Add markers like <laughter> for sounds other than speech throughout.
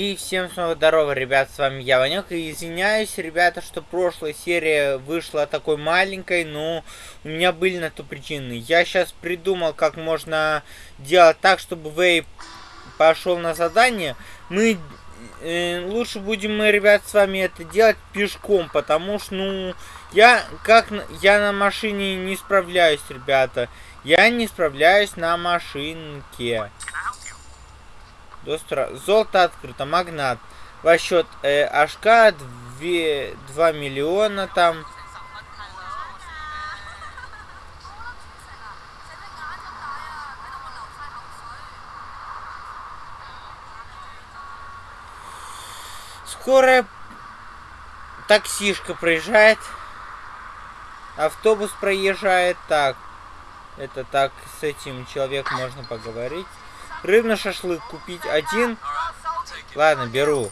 И всем снова здорово, ребят, с вами я, Ванек, и извиняюсь, ребята, что прошлая серия вышла такой маленькой, но у меня были на то причины. Я сейчас придумал, как можно делать так, чтобы Вей пошел на задание. Мы, э, лучше будем мы, ребят, с вами это делать пешком, потому что, ну, я, как, я на машине не справляюсь, ребята. Я не справляюсь на машинке. Достра... Золото открыто, магнат. Во счет э, Ашка 2, 2 миллиона там. Скорая таксишка проезжает. Автобус проезжает. Так. Это так, с этим человеком можно поговорить. Рыбный шашлык купить один. Ладно, беру.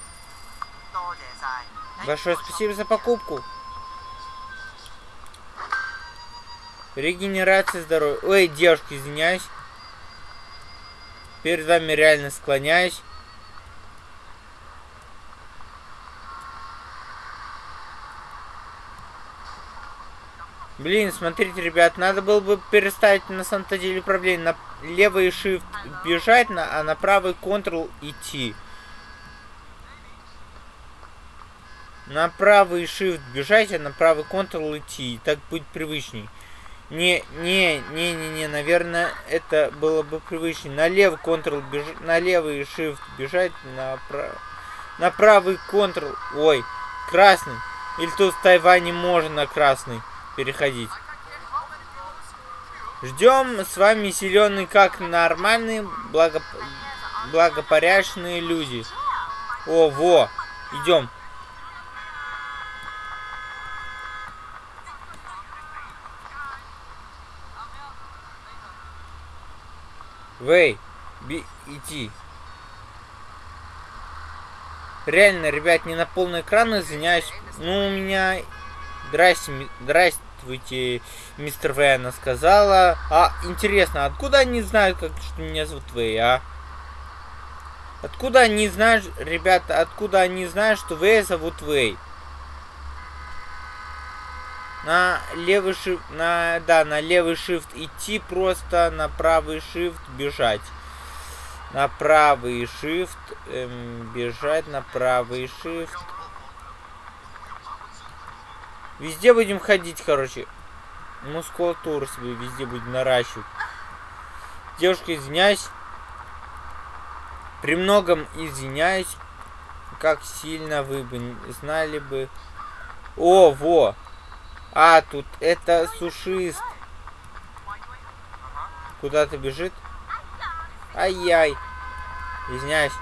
Большое спасибо за покупку. Регенерация здоровья. Ой, девушка, извиняюсь. Перед вами реально склоняюсь. Блин, смотрите, ребят, надо было бы переставить на самом-то деле управление. На левый shift бежать, на, а на правый Ctrl идти. На правый shift бежать, а на правый Ctrl идти. Так будет привычней. Не, не, не, не, не, наверное, это было бы привычнее. На левый Ctrl бежать, на левый shift бежать, на, прав... на правый Ctrl, ой, красный. Или тут в Тайване можно красный переходить. Ждем с вами зеленый как нормальные благоп... благопорядочные люди. О, во, идем. Вей, би, иди. Реально, ребят, не на полный экран, извиняюсь. Ну, у меня... Здрасте, здрасте, Здравствуйте, мистер Вэй, она сказала. А, интересно, откуда они знают, как, что меня зовут Вэй, а? Откуда они знают, ребята, откуда они знают, что Вэй зовут Вэй? На левый shift, на, да, на левый shift идти просто, на правый shift бежать. На правый shift эм, бежать, на правый shift Везде будем ходить, короче. Мускулатуру себе везде будем наращивать. Девушка, извиняюсь. При многом извиняюсь. Как сильно вы бы знали бы. О, во. А, тут это сушист. Куда-то бежит. Ай-яй. Извиняюсь.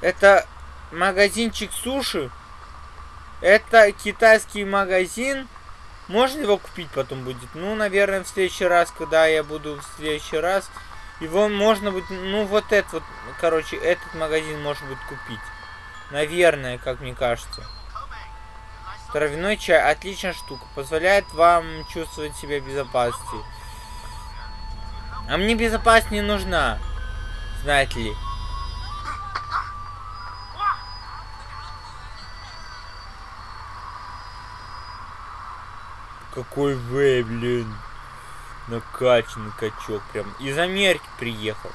Это магазинчик суши. Это китайский магазин. Можно его купить потом будет? Ну, наверное, в следующий раз, когда я буду в следующий раз. Его можно будет, ну, вот этот вот, короче, этот магазин может быть купить. Наверное, как мне кажется. Травяной чай, отличная штука. Позволяет вам чувствовать себя в безопасности. А мне безопасность не нужна. Знаете ли. Какой вы, блин. Накачанный качок. Прям из Америки приехал.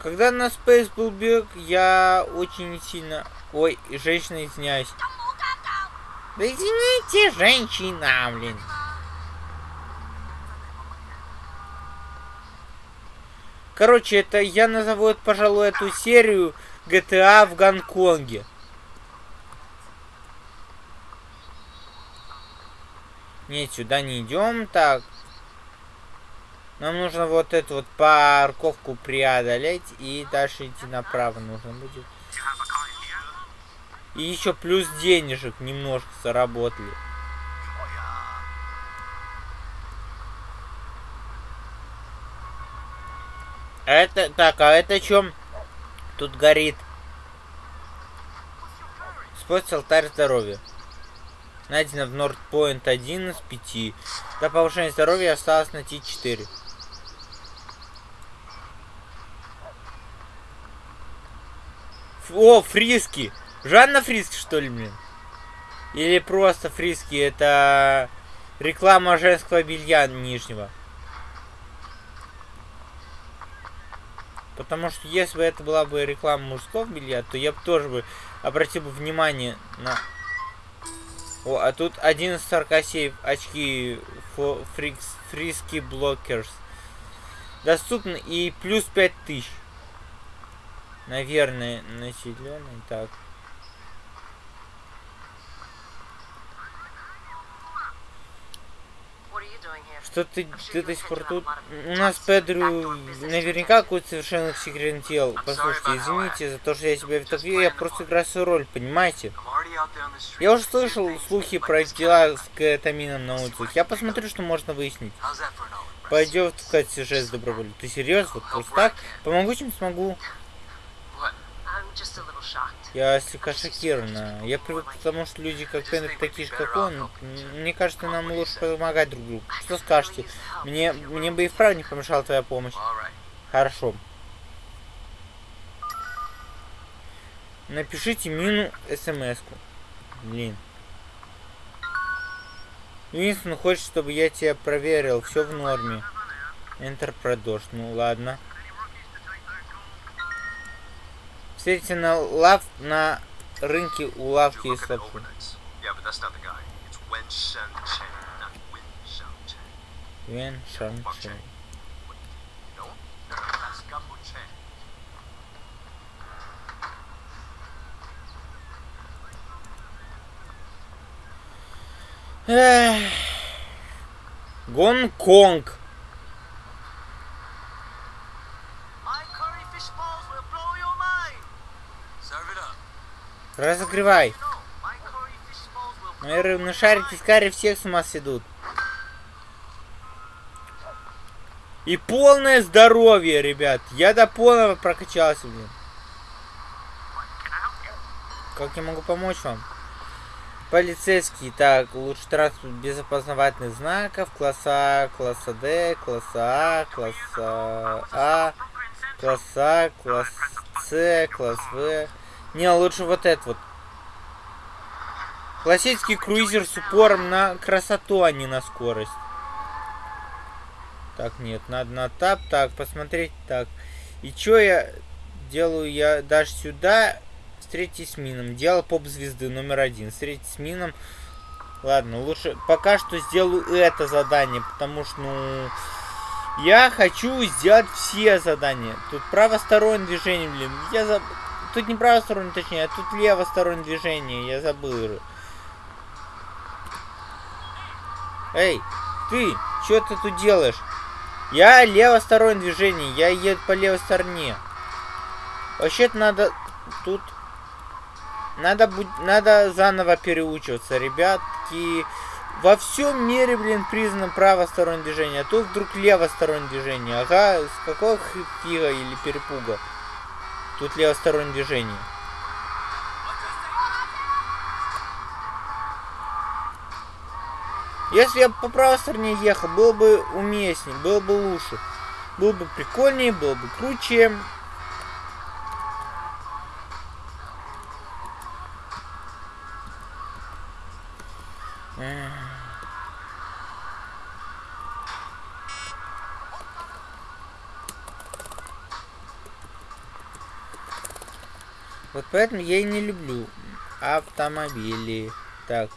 Когда на Space был бег, я очень сильно... Ой, женщина, извиняюсь. Да извините, женщина, блин. Короче, это я назову, это, пожалуй, эту серию GTA в Гонконге. Нет, сюда не идем. Так. Нам нужно вот эту вот парковку преодолеть. И дальше идти направо нужно будет. И еще плюс денежек немножко заработали. Это, так, а это чем тут горит? Используйте алтарь здоровья. Найдено в Нордпоинт 1 из 5. До повышения здоровья осталось найти 4. О, фриски! Жанна Фриски, что ли, блин? Или просто фриски, это реклама женского белья нижнего. Потому что если бы это была бы реклама мужского белья, то я бы тоже бы обратил бы внимание на... О, а тут 11.47 очки фрикс, фриски блокерс. Доступны и плюс 5000. Наверное, населенный. Так. Что ты, ты до сих пор тут? У нас Педру наверняка какой-то совершенно секретный тел. Послушайте, извините за то, что я тебя так я просто играю свою роль, понимаете? Я уже слышал слухи про дела с кетамином на улицах. Я посмотрю, что можно выяснить. Пойдет в сюжет с добровольно. Ты серьезно? Просто так? Помогу, чем смогу. Я слегка шокирована. Я привык к тому, что люди как Пенрик такие же, как он. Мне кажется, нам лучше помогать друг другу. Что скажете? Мне, мне бы и вправду не помешала твоя помощь. Хорошо. Напишите Мину смс-ку. Блин. Винстон хочет, чтобы я тебя проверил. Все в норме. Enter продолжь. Ну ладно. Встретите на лав на рынке у лавки из лапши. Вен Шан Чен. Гонконг. Разогревай. Мои рыбные шарики с всех с ума сведут. И полное здоровье, ребят. Я до полного прокачался, блин. Как я могу помочь вам? Полицейский. Так, лучше транспорт без опознавательных знаков. Класса класса Д, класса А, класса А, класса А, класс С, класс В. Не, лучше вот этот вот. Классический круизер с упором на красоту, а не на скорость. Так, нет, надо на тап. Так, посмотреть. Так. И что я делаю? Я даже сюда встретить с мином. Дело поп-звезды номер один. Встретить с мином. Ладно, лучше пока что сделаю это задание, потому что, ну... Я хочу сделать все задания. Тут правостороннее движение, блин. Я забыл. Тут не правостороннее, точнее, а тут левостороннее движение. Я забыл. Эй, ты, что ты тут делаешь? Я левостороннее движение, я еду по левой стороне. Вообще-то надо тут... Надо, будь, надо заново переучиваться, ребятки. Во всем мире, блин, признано правостороннее движение, а тут вдруг левостороннее движение. Ага, с какого фига или перепуга? Тут левостороннее движение. Если я по правой стороне ехал, было бы уместнее, было бы лучше. Было бы прикольнее, было бы круче. Вот поэтому я и не люблю автомобили. Так,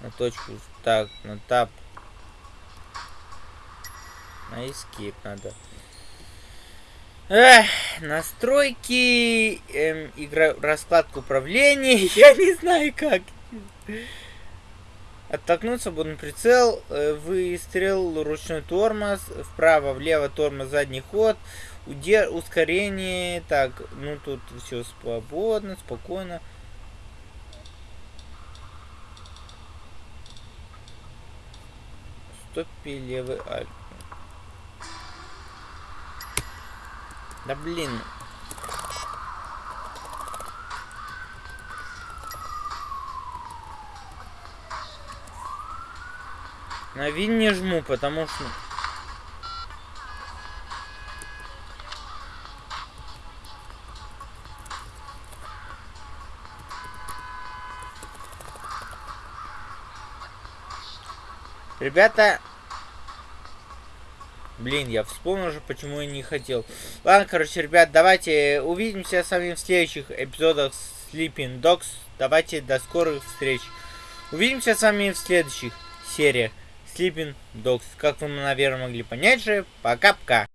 на точку. Так, на тап. На escape надо. Эх, настройки, эм, игра, раскладка управления, <laughs> я не знаю как. Оттолкнуть свободный прицел, э, выстрел, ручной тормоз, вправо, влево тормоз, задний ход, удер, ускорение, так, ну тут все свободно, спокойно. Стопи левый альт. Да блин. На вин не жму, потому что... Ребята... Блин, я вспомнил уже, почему я не хотел. Ладно, короче, ребят, давайте увидимся с вами в следующих эпизодах Sleeping Dogs. Давайте до скорых встреч. Увидимся с вами в следующих сериях. Sleeping Dogs. Как вы, наверное, могли понять же, пока-пока.